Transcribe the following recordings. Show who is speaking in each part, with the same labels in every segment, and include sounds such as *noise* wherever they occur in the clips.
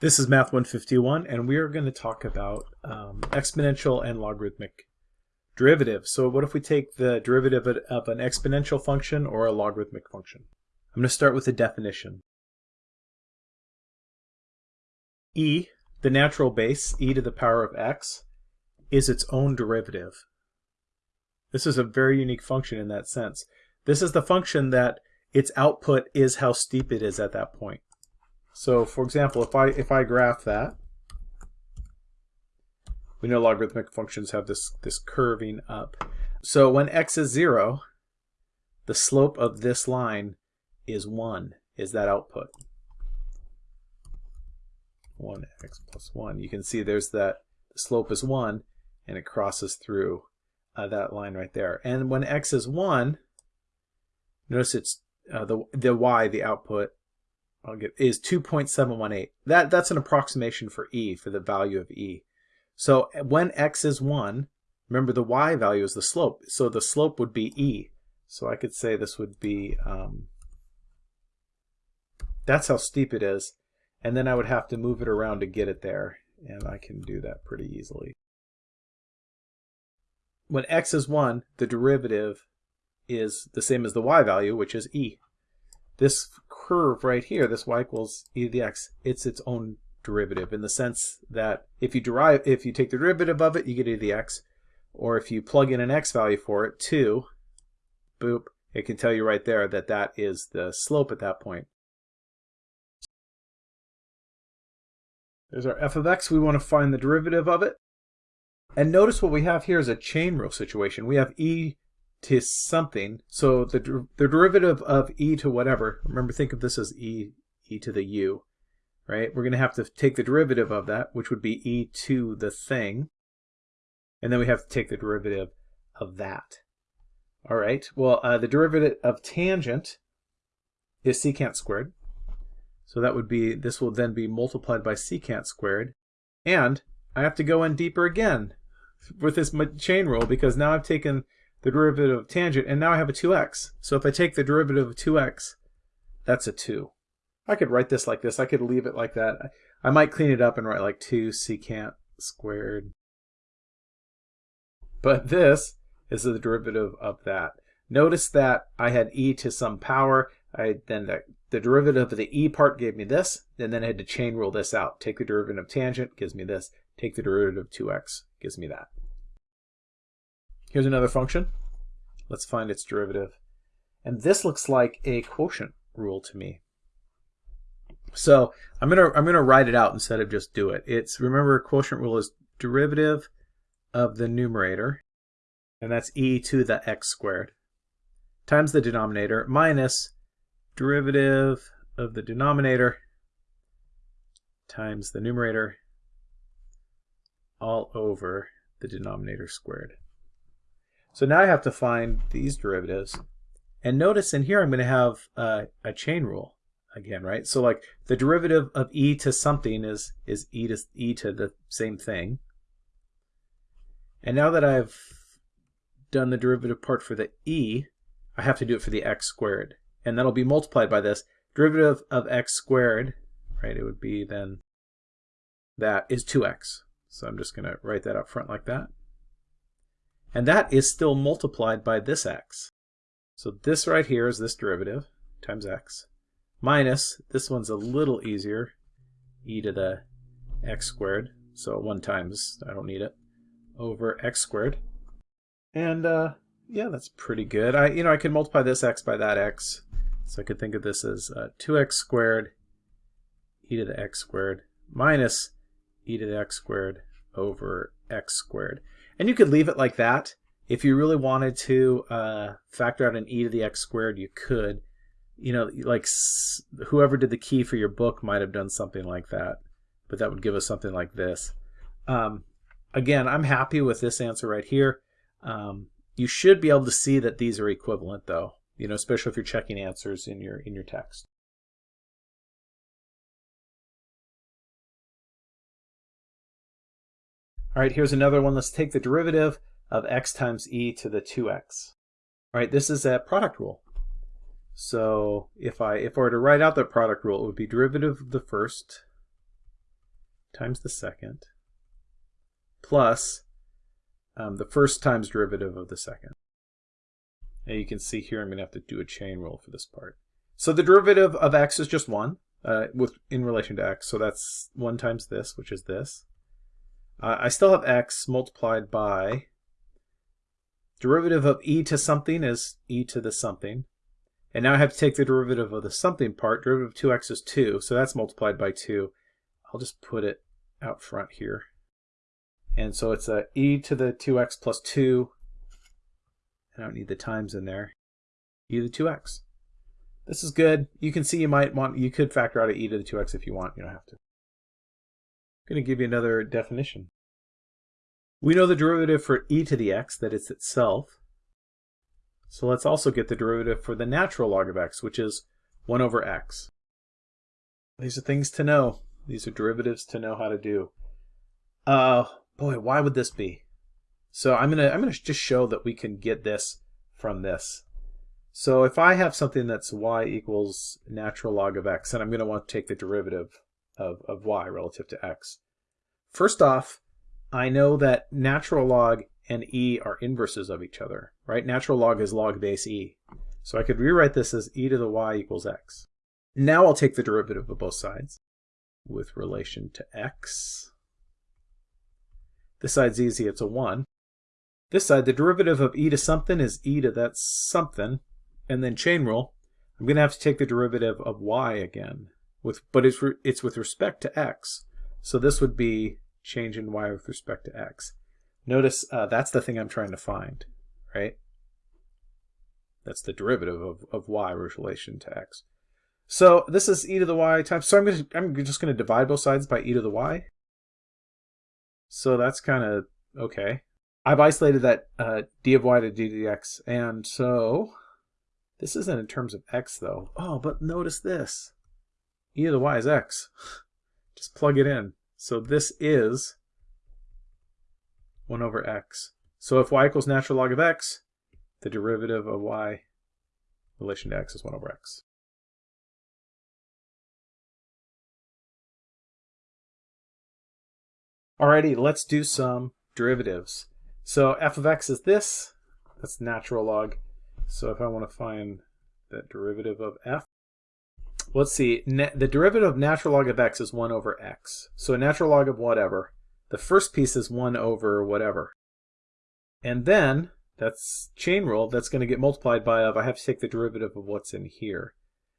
Speaker 1: This is Math 151, and we are going to talk about um, exponential and logarithmic derivatives. So what if we take the derivative of an exponential function or a logarithmic function? I'm going to start with the definition. e, the natural base, e to the power of x, is its own derivative. This is a very unique function in that sense. This is the function that its output is how steep it is at that point. So for example, if I if I graph that, we know logarithmic functions have this this curving up. So when x is 0, the slope of this line is 1, is that output. 1x plus 1. You can see there's that slope is 1 and it crosses through uh, that line right there. And when x is 1, notice it's uh, the the y, the output, I'll get is 2.718. That that's an approximation for e for the value of e. So when x is 1, remember the y value is the slope. So the slope would be e. So I could say this would be um, that's how steep it is. And then I would have to move it around to get it there. And I can do that pretty easily. When x is 1, the derivative is the same as the y value, which is e. This curve right here, this y equals e to the x, it's its own derivative in the sense that if you derive, if you take the derivative of it, you get e to the x, or if you plug in an x value for it, 2, boop, it can tell you right there that that is the slope at that point. There's our f of x. We want to find the derivative of it. And notice what we have here is a chain rule situation. We have e to something. So the, the derivative of e to whatever, remember think of this as e, e to the u, right? We're going to have to take the derivative of that, which would be e to the thing. And then we have to take the derivative of that. All right, well, uh, the derivative of tangent is secant squared. So that would be, this will then be multiplied by secant squared. And I have to go in deeper again with this chain rule because now I've taken the derivative of tangent, and now I have a 2x. So if I take the derivative of 2x, that's a 2. I could write this like this. I could leave it like that. I might clean it up and write like 2 secant squared. But this is the derivative of that. Notice that I had e to some power. I then the, the derivative of the e part gave me this, and then I had to chain rule this out. Take the derivative of tangent, gives me this. Take the derivative of 2x, gives me that. Here's another function. Let's find its derivative. And this looks like a quotient rule to me. So I'm gonna I'm gonna write it out instead of just do it. It's remember quotient rule is derivative of the numerator, and that's e to the x squared, times the denominator minus derivative of the denominator times the numerator all over the denominator squared. So now I have to find these derivatives. And notice in here I'm going to have a chain rule again, right? So like the derivative of e to something is, is e, to, e to the same thing. And now that I've done the derivative part for the e, I have to do it for the x squared. And that'll be multiplied by this. Derivative of x squared, right, it would be then that is 2x. So I'm just going to write that up front like that. And that is still multiplied by this x. So this right here is this derivative times x minus, this one's a little easier, e to the x squared. So 1 times, I don't need it, over x squared. And uh, yeah, that's pretty good. I, you know, I can multiply this x by that x. So I could think of this as uh, 2x squared e to the x squared minus e to the x squared over x squared. And you could leave it like that. If you really wanted to uh, factor out an e to the x squared, you could. You know, like whoever did the key for your book might have done something like that. But that would give us something like this. Um, again, I'm happy with this answer right here. Um, you should be able to see that these are equivalent though, you know, especially if you're checking answers in your in your text. All right, here's another one. Let's take the derivative of x times e to the 2x. All right, this is a product rule. So if I if I were to write out the product rule, it would be derivative of the first times the second plus um, the first times derivative of the second. And you can see here I'm going to have to do a chain rule for this part. So the derivative of x is just 1 uh, with in relation to x. So that's 1 times this, which is this. Uh, I still have x multiplied by derivative of e to something is e to the something. And now I have to take the derivative of the something part. Derivative of 2x is 2, so that's multiplied by 2. I'll just put it out front here. And so it's a e to the 2x plus 2. I don't need the times in there. e to the 2x. This is good. You can see you might want, you could factor out a e to the 2x if you want. You don't have to. I'm going to give you another definition. We know the derivative for e to the x, that it's itself. So let's also get the derivative for the natural log of x, which is 1 over x. These are things to know. These are derivatives to know how to do. Uh, boy, why would this be? So I'm gonna I'm gonna just show that we can get this from this. So if I have something that's y equals natural log of x, and I'm gonna want to take the derivative of, of y relative to x. First off, I know that natural log and e are inverses of each other, right? Natural log is log base e. So I could rewrite this as e to the y equals x. Now I'll take the derivative of both sides with relation to x. This side's easy, it's a 1. This side, the derivative of e to something is e to that something, and then chain rule. I'm going to have to take the derivative of y again, with but it's, it's with respect to x. So this would be change in y with respect to x. Notice uh, that's the thing I'm trying to find, right? That's the derivative of, of y with relation to x. So this is e to the y times, so I'm, gonna, I'm just going to divide both sides by e to the y. So that's kind of okay. I've isolated that uh, d of y to d dx, and so this isn't in terms of x though. Oh, but notice this. E to the y is x. Just plug it in. So this is 1 over x. So if y equals natural log of x, the derivative of y relation to x is 1 over x. Alrighty, let's do some derivatives. So f of x is this. That's natural log. So if I want to find that derivative of f, let's see. the derivative of natural log of x is 1 over x. So a natural log of whatever. The first piece is 1 over whatever. And then, that's chain rule, that's going to get multiplied by of, I have to take the derivative of what's in here.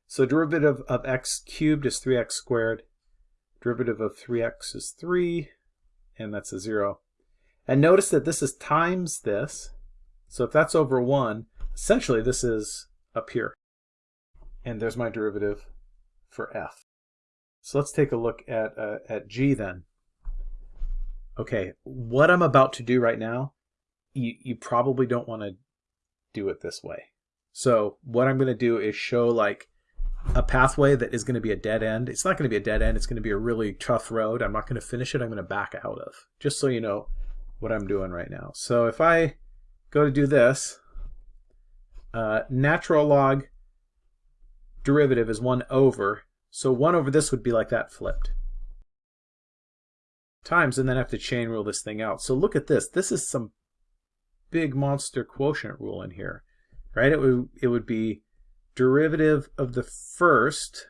Speaker 1: So derivative of x cubed is 3x squared. Derivative of 3x is 3 and that's a 0. And notice that this is times this. So if that's over 1, essentially this is up here. And there's my derivative for f. So let's take a look at, uh, at g then. Okay, what I'm about to do right now, you, you probably don't want to do it this way. So what I'm going to do is show like a pathway that is going to be a dead end. It's not going to be a dead end. It's going to be a really tough road. I'm not going to finish it. I'm going to back out of, just so you know what I'm doing right now. So if I go to do this, uh, natural log derivative is 1 over. So 1 over this would be like that flipped. Times, and then I have to chain rule this thing out. So look at this. This is some big monster quotient rule in here, right? It would, it would be derivative of the first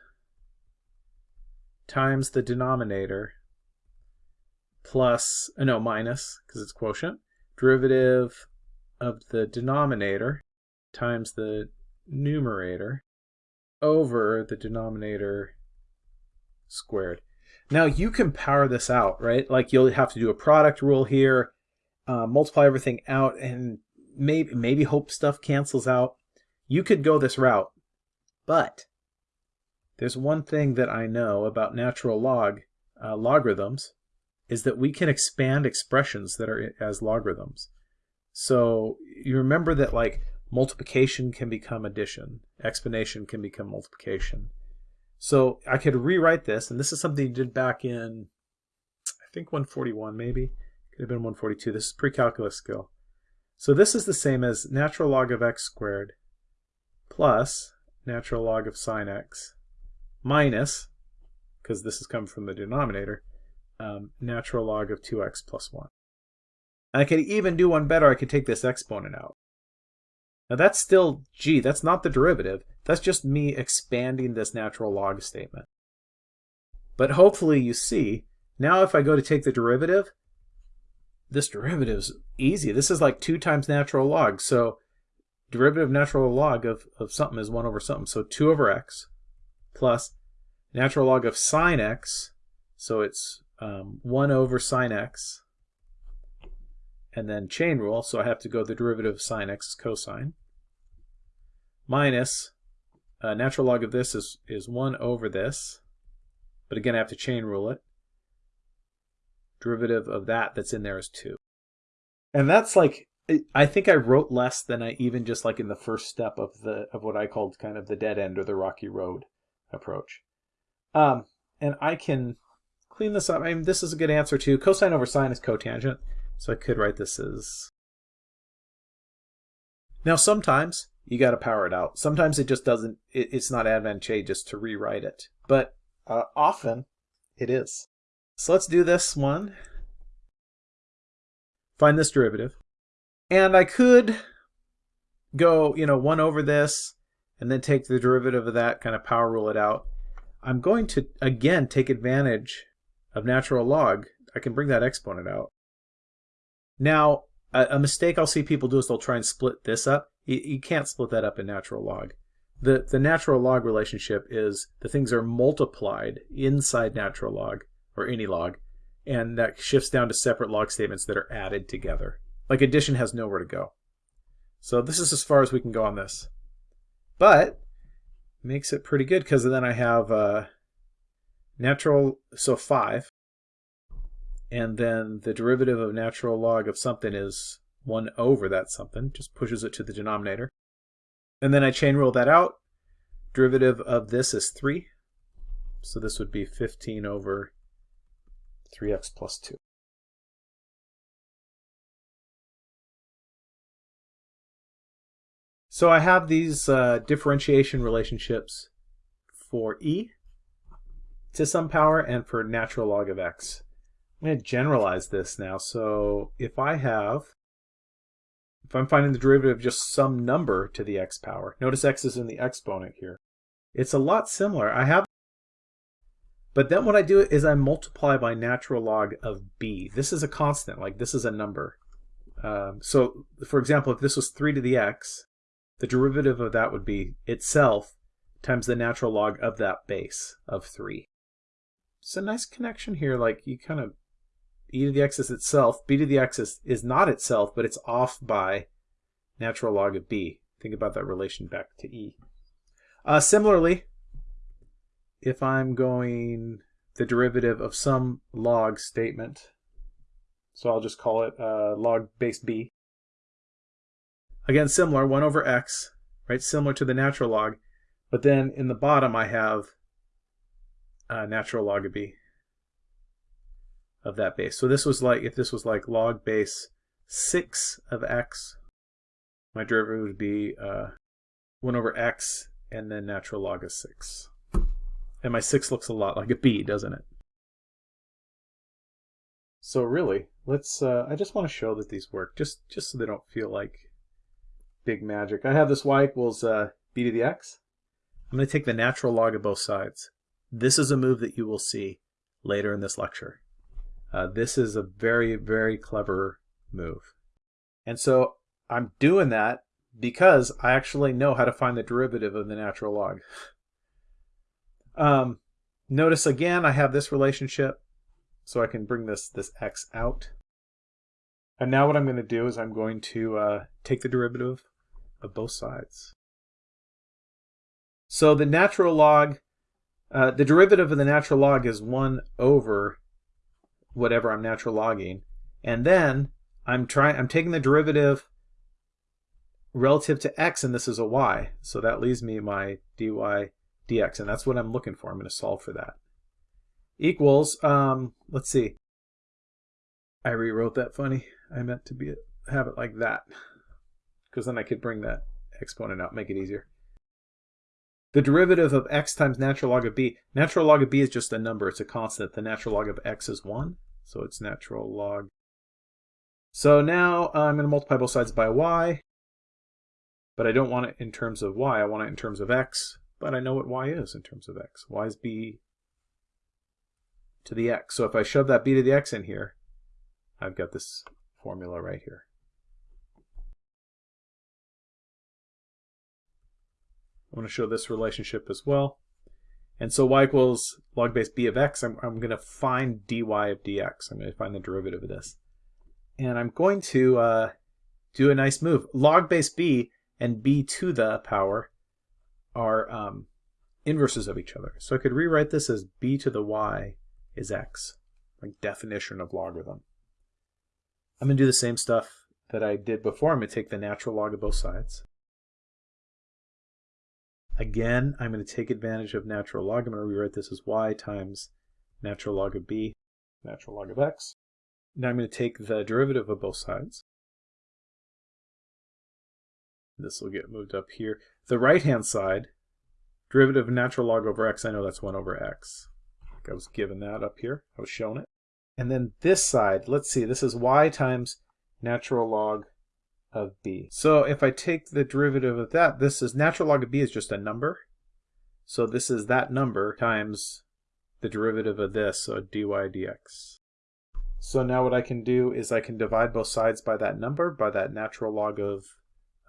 Speaker 1: times the denominator plus, uh, no, minus, because it's quotient, derivative of the denominator times the numerator over the denominator squared. Now you can power this out, right? Like you'll have to do a product rule here, uh, multiply everything out, and maybe maybe hope stuff cancels out. You could go this route, but there's one thing that I know about natural log uh, logarithms is that we can expand expressions that are as logarithms. So you remember that like multiplication can become addition, exponentiation can become multiplication. So I could rewrite this, and this is something you did back in, I think 141 maybe, could have been 142. This is pre-calculus skill. So this is the same as natural log of x squared plus natural log of sine x minus, because this is coming from the denominator, um, natural log of 2x plus 1. And I could even do one better. I could take this exponent out. Now that's still g. That's not the derivative. That's just me expanding this natural log statement. But hopefully you see, now if I go to take the derivative, this derivative is easy. This is like 2 times natural log. So derivative natural log of, of something is 1 over something. So 2 over x plus natural log of sine x. So it's um, 1 over sine x. And then chain rule. So I have to go the derivative of sine x is cosine. Minus uh, natural log of this is, is 1 over this. But again, I have to chain rule it. Derivative of that that's in there is 2. And that's like I think I wrote less than I even just like in the first step of the of what I called kind of the dead end or the rocky road approach. Um, and I can clean this up. I mean, this is a good answer too. Cosine over sine is cotangent, so I could write this as. Now sometimes you got to power it out. Sometimes it just doesn't. It, it's not advantageous to rewrite it, but uh, often it is. So let's do this one. Find this derivative. And I could go, you know, 1 over this, and then take the derivative of that, kind of power rule it out. I'm going to, again, take advantage of natural log. I can bring that exponent out. Now, a, a mistake I'll see people do is they'll try and split this up. You, you can't split that up in natural log. The, the natural log relationship is the things are multiplied inside natural log, or any log, and that shifts down to separate log statements that are added together. Like addition has nowhere to go. So this is as far as we can go on this. But makes it pretty good because then I have uh, natural, so 5. And then the derivative of natural log of something is 1 over that something. Just pushes it to the denominator. And then I chain rule that out. Derivative of this is 3. So this would be 15 over 3x plus 2. So I have these uh, differentiation relationships for e to some power and for natural log of x. I'm going to generalize this now. So if I have, if I'm finding the derivative of just some number to the x power, notice x is in the exponent here. It's a lot similar. I have, but then what I do is I multiply by natural log of b. This is a constant, like this is a number. Um, so for example, if this was 3 to the x, the derivative of that would be itself times the natural log of that base of 3. It's a nice connection here, like you kind of, e to the x is itself, b to the x is, is not itself, but it's off by natural log of b. Think about that relation back to e. Uh, similarly, if I'm going the derivative of some log statement, so I'll just call it uh, log base b, Again, similar, 1 over x, right? Similar to the natural log. But then in the bottom I have a natural log of b of that base. So this was like, if this was like log base 6 of x, my derivative would be uh, 1 over x and then natural log of 6. And my 6 looks a lot like a b, doesn't it? So really, let's, uh, I just want to show that these work, just, just so they don't feel like big magic. I have this y equals uh, b to the x. I'm going to take the natural log of both sides. This is a move that you will see later in this lecture. Uh, this is a very, very clever move. And so I'm doing that because I actually know how to find the derivative of the natural log. Um, notice again, I have this relationship, so I can bring this, this x out. And now what I'm going to do is I'm going to uh, take the derivative of both sides. So the natural log, uh, the derivative of the natural log is 1 over whatever I'm natural logging. And then I'm trying I'm taking the derivative relative to x and this is a y. So that leaves me my dy dx and that's what I'm looking for. I'm going to solve for that. Equals, um, let's see. I rewrote that funny. I meant to be have it like that because then I could bring that exponent out, make it easier. The derivative of x times natural log of b. Natural log of b is just a number. It's a constant. The natural log of x is 1. So it's natural log. So now I'm going to multiply both sides by y. But I don't want it in terms of y. I want it in terms of x. But I know what y is in terms of x. y is b to the x. So if I shove that b to the x in here, I've got this formula right here. I want to show this relationship as well. And so y equals log base b of x. I'm, I'm going to find dy of dx. I'm going to find the derivative of this. And I'm going to uh, do a nice move. Log base b and b to the power are um, inverses of each other. So I could rewrite this as b to the y is x, like definition of logarithm. I'm going to do the same stuff that I did before. I'm going to take the natural log of both sides. Again, I'm going to take advantage of natural log. I'm going to rewrite this as y times natural log of b, natural log of x. Now I'm going to take the derivative of both sides. This will get moved up here. The right-hand side, derivative of natural log over x, I know that's 1 over x. I was given that up here. I was shown it. And then this side, let's see, this is y times natural log of b. So if I take the derivative of that, this is natural log of b is just a number. So this is that number times the derivative of this, so dy dx. So now what I can do is I can divide both sides by that number, by that natural log of,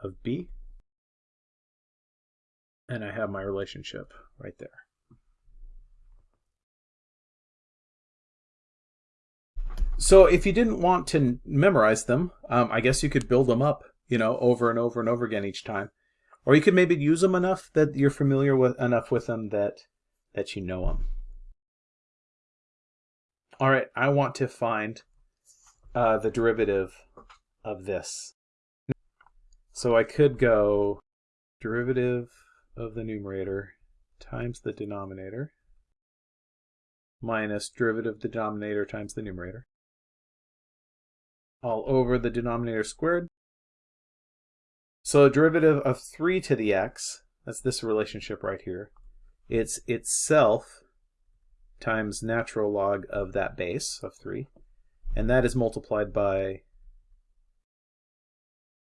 Speaker 1: of b. And I have my relationship right there. So if you didn't want to memorize them, um, I guess you could build them up, you know, over and over and over again each time. Or you could maybe use them enough that you're familiar with enough with them that that you know them. All right, I want to find uh, the derivative of this. So I could go derivative of the numerator times the denominator minus derivative of the denominator times the numerator all over the denominator squared. So a derivative of 3 to the x, that's this relationship right here, it's itself times natural log of that base of 3, and that is multiplied by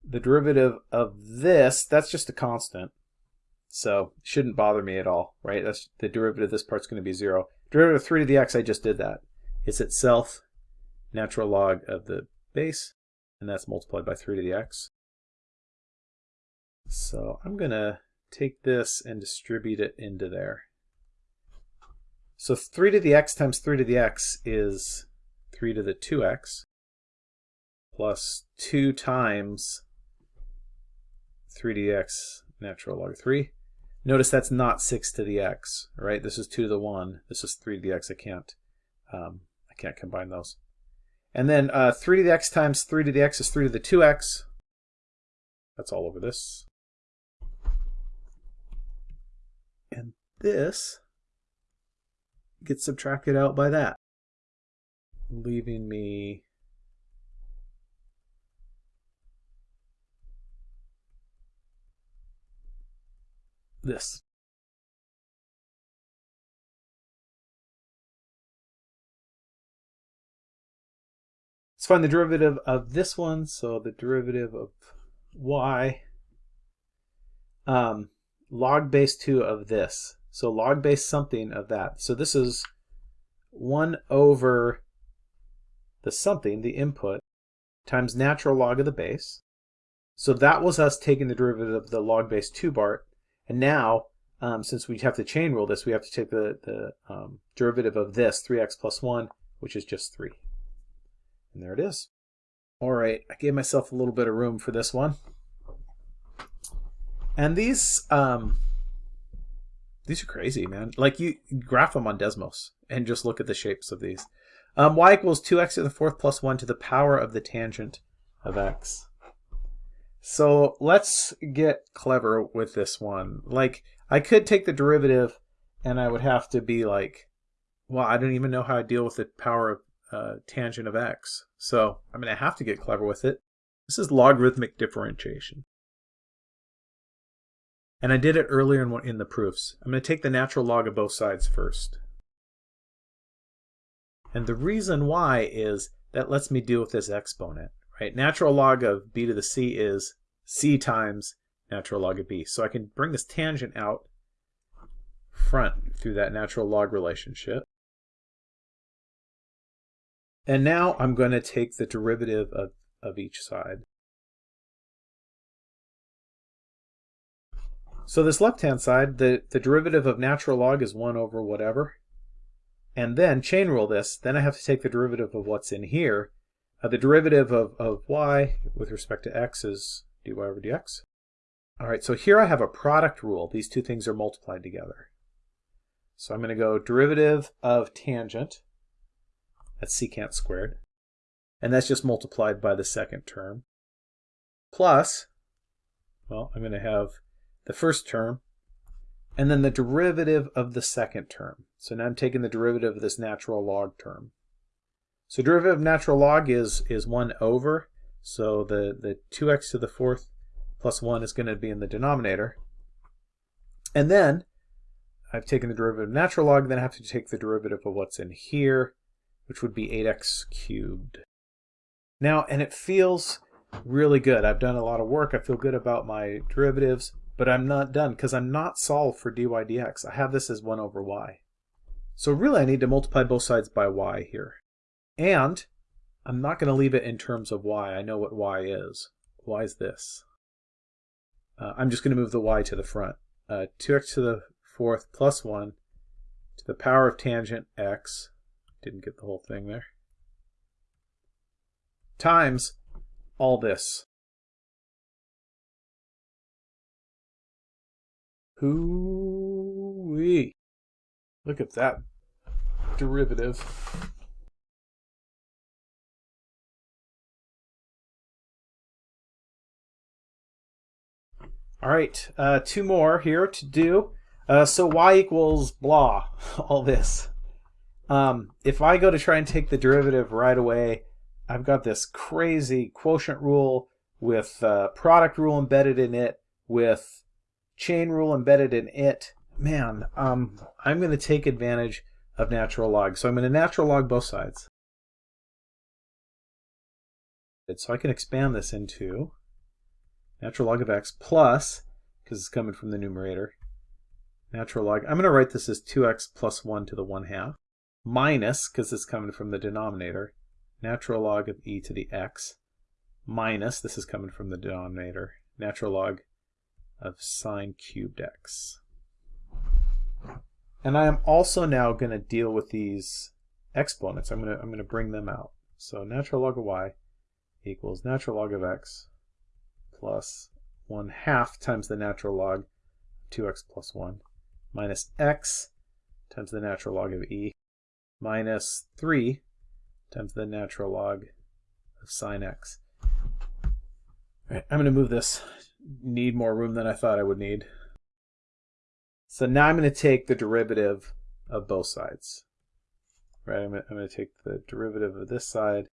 Speaker 1: the derivative of this, that's just a constant, so shouldn't bother me at all, right? That's the derivative of this part's going to be 0. Derivative of 3 to the x, I just did that. It's itself natural log of the base, and that's multiplied by 3 to the x. So I'm going to take this and distribute it into there. So 3 to the x times 3 to the x is 3 to the 2x plus 2 times 3 to the x natural log 3. Notice that's not 6 to the x, right? This is 2 to the 1. This is 3 to the x. I can't, um, I can't combine those. And then uh, 3 to the x times 3 to the x is 3 to the 2x. That's all over this. And this gets subtracted out by that, leaving me this. Let's find the derivative of this one. So the derivative of y, um, log base 2 of this. So log base something of that. So this is 1 over the something, the input, times natural log of the base. So that was us taking the derivative of the log base 2 part. And now, um, since we have to chain rule this, we have to take the, the um, derivative of this, 3x plus 1, which is just 3. And there it is. All right, I gave myself a little bit of room for this one. And these, um, these are crazy, man. Like you graph them on Desmos and just look at the shapes of these. Um, y equals 2x to the fourth plus 1 to the power of the tangent of x. So let's get clever with this one. Like, I could take the derivative and I would have to be like, well, I don't even know how to deal with the power of uh, tangent of x. So I'm going to have to get clever with it. This is logarithmic differentiation. And I did it earlier in, in the proofs. I'm going to take the natural log of both sides first. And the reason why is that lets me deal with this exponent, right? Natural log of b to the c is c times natural log of b. So I can bring this tangent out front through that natural log relationship. And now I'm going to take the derivative of, of each side. So this left-hand side, the, the derivative of natural log is 1 over whatever. And then chain rule this, then I have to take the derivative of what's in here. Uh, the derivative of, of y with respect to x is dy over dx. All right, so here I have a product rule. These two things are multiplied together. So I'm going to go derivative of tangent, that's secant squared, and that's just multiplied by the second term, plus, well, I'm going to have the first term, and then the derivative of the second term. So now I'm taking the derivative of this natural log term. So derivative of natural log is, is 1 over, so the, the 2x to the fourth plus 1 is going to be in the denominator. And then I've taken the derivative of natural log, then I have to take the derivative of what's in here, which would be 8x cubed. Now, and it feels really good. I've done a lot of work. I feel good about my derivatives. But I'm not done because I'm not solved for dy dx. I have this as 1 over y. So really I need to multiply both sides by y here. And I'm not going to leave it in terms of y. I know what y is. y is this. Uh, I'm just going to move the y to the front. Uh, 2x to the fourth plus 1 to the power of tangent x. Didn't get the whole thing there. Times all this. Hoo-wee. Look at that derivative. All right, uh, two more here to do. Uh, so y equals blah, *laughs* all this. Um, if I go to try and take the derivative right away, I've got this crazy quotient rule with uh, product rule embedded in it, with chain rule embedded in it, man, um, I'm going to take advantage of natural log. So I'm going to natural log both sides. So I can expand this into natural log of x plus, because it's coming from the numerator, natural log. I'm going to write this as 2x plus 1 to the 1 half, minus, because it's coming from the denominator, natural log of e to the x, minus, this is coming from the denominator, natural log of sine cubed x. And I am also now going to deal with these exponents. I'm going to I'm going to bring them out. So natural log of y equals natural log of x plus 1 half times the natural log of 2x plus 1 minus x times the natural log of e minus 3 times the natural log of sine x. All right, I'm going to move this need more room than I thought I would need. So now I'm going to take the derivative of both sides. Right, I'm going to take the derivative of this side.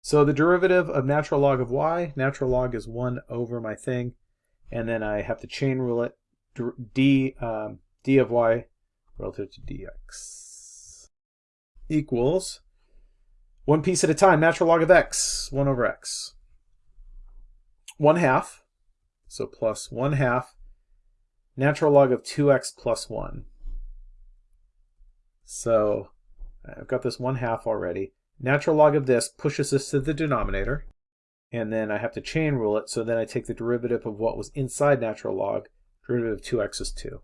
Speaker 1: So the derivative of natural log of y, natural log is 1 over my thing, and then I have to chain rule it, d, um, d of y relative to dx equals one piece at a time, natural log of x, 1 over x. 1 half, so plus 1 half, natural log of 2x plus 1. So I've got this 1 half already. Natural log of this pushes this to the denominator, and then I have to chain rule it, so then I take the derivative of what was inside natural log, derivative of 2x is 2.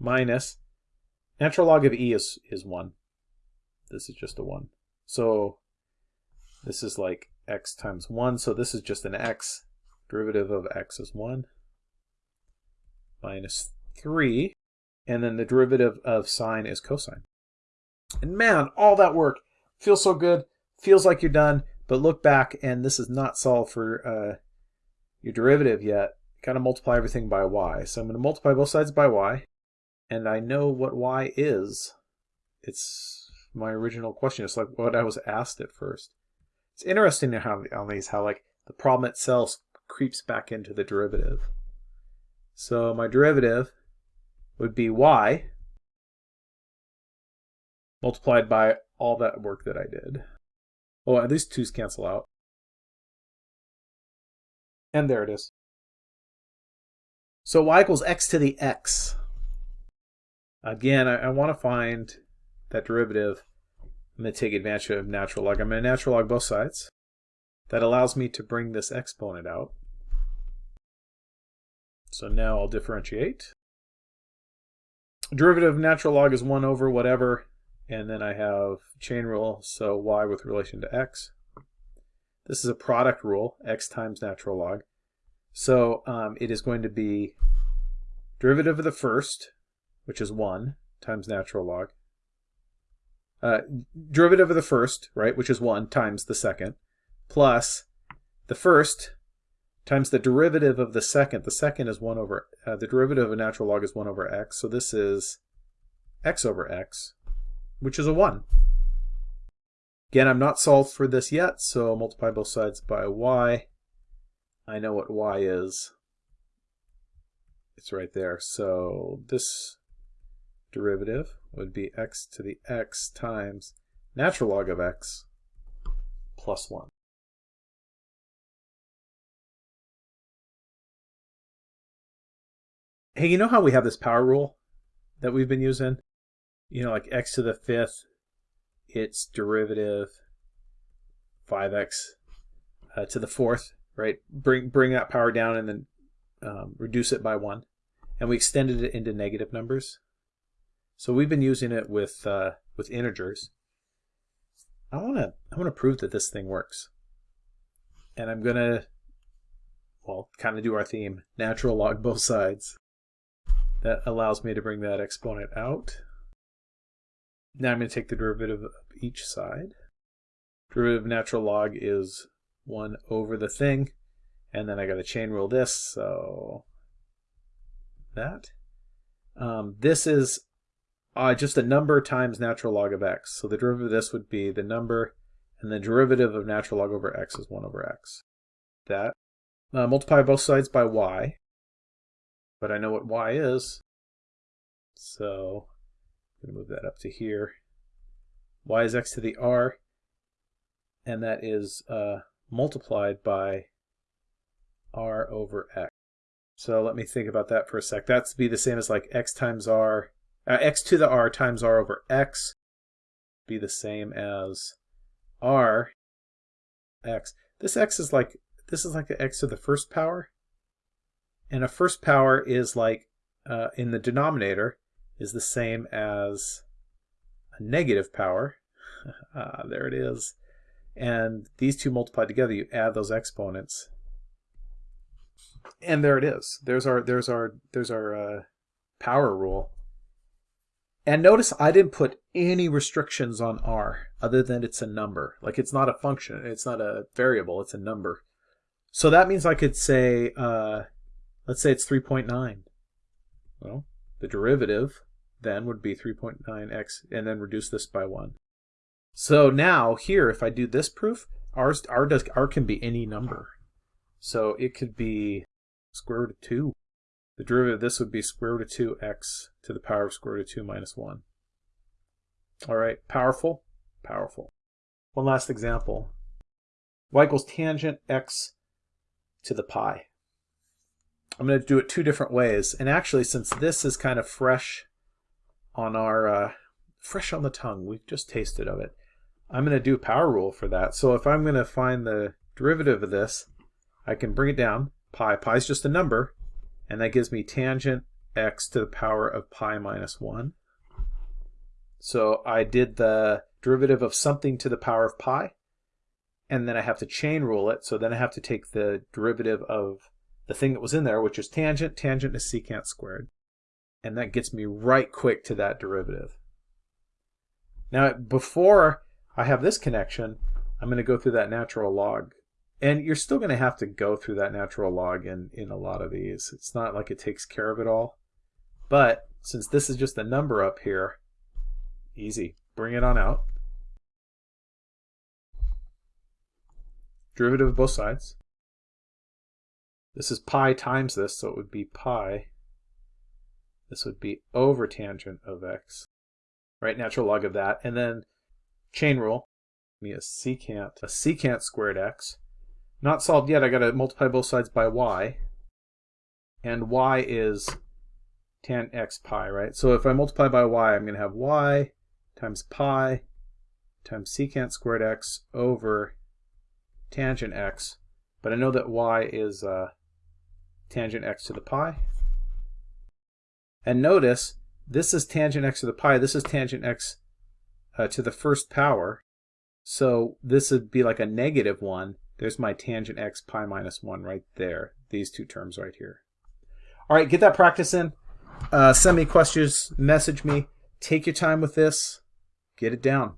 Speaker 1: Minus, natural log of e is, is 1. This is just a 1. So this is like x times 1, so this is just an x. Derivative of x is 1 minus 3, and then the derivative of sine is cosine. And man, all that work feels so good, feels like you're done, but look back and this is not solved for uh, your derivative yet. Got to multiply everything by y. So I'm going to multiply both sides by y, and I know what y is. It's my original question. It's like what I was asked at first. It's interesting how on these how like the problem itself creeps back into the derivative. So my derivative would be y multiplied by all that work that I did. Oh, at least twos cancel out. And there it is. So y equals x to the x. Again, I, I want to find that derivative. I'm going to take advantage of natural log. I'm going to natural log both sides. That allows me to bring this exponent out. So now I'll differentiate. Derivative of natural log is 1 over whatever, and then I have chain rule, so y with relation to x. This is a product rule, x times natural log. So um, it is going to be derivative of the first, which is 1, times natural log. Uh, derivative of the first, right, which is 1, times the second, plus the first times the derivative of the second. The second is 1 over, uh, the derivative of a natural log is 1 over x. So this is x over x, which is a 1. Again, I'm not solved for this yet, so multiply both sides by y. I know what y is. It's right there. So this derivative would be x to the x times natural log of x plus 1. Hey, you know how we have this power rule that we've been using? You know, like x to the fifth, its derivative, 5x uh, to the fourth, right? Bring bring that power down and then um, reduce it by one. And we extended it into negative numbers. So we've been using it with uh, with integers. I want to I want to prove that this thing works. And I'm going to well, kind of do our theme, natural log both sides. That allows me to bring that exponent out. Now I'm going to take the derivative of each side. Derivative of natural log is 1 over the thing. And then I got to chain rule this, so that. Um, this is uh, just a number times natural log of x. So the derivative of this would be the number, and the derivative of natural log over x is 1 over x. That. Uh, multiply both sides by y but I know what y is. So I'm going to move that up to here. y is x to the r, and that is uh, multiplied by r over x. So let me think about that for a sec. That's be the same as like x times r, uh, x to the r times r over x be the same as r x. This x is like, this is like the x to the first power. And a first power is like, uh, in the denominator, is the same as a negative power. *laughs* ah, there it is. And these two multiplied together, you add those exponents. And there it is. There's our, there's our, there's our uh, power rule. And notice I didn't put any restrictions on r other than it's a number. Like it's not a function, it's not a variable, it's a number. So that means I could say uh, Let's say it's 3.9. Well, the derivative then would be 3.9x and then reduce this by 1. So now here, if I do this proof, r, r, does, r can be any number. So it could be square root of 2. The derivative of this would be square root of 2x to the power of square root of 2 minus 1. All right, powerful, powerful. One last example. y equals tangent x to the pi. I'm going to do it two different ways. And actually, since this is kind of fresh on our, uh, fresh on the tongue, we've just tasted of it, I'm going to do power rule for that. So if I'm going to find the derivative of this, I can bring it down. Pi, pi is just a number, and that gives me tangent x to the power of pi minus 1. So I did the derivative of something to the power of pi, and then I have to chain rule it. So then I have to take the derivative of the thing that was in there, which is tangent. Tangent is secant squared. And that gets me right quick to that derivative. Now, before I have this connection, I'm going to go through that natural log. And you're still going to have to go through that natural log in, in a lot of these. It's not like it takes care of it all. But since this is just a number up here, easy. Bring it on out. Derivative of both sides. This is pi times this, so it would be pi. This would be over tangent of x, right? Natural log of that. And then chain rule, me a secant, a secant squared x. Not solved yet, I gotta multiply both sides by y. And y is tan x pi, right? So if I multiply by y, I'm gonna have y times pi times secant squared x over tangent x. But I know that y is uh, tangent x to the pi. And notice, this is tangent x to the pi, this is tangent x uh, to the first power. So this would be like a negative 1. There's my tangent x pi minus 1 right there. These two terms right here. All right, get that practice in. Uh, send me questions, message me. Take your time with this. Get it down.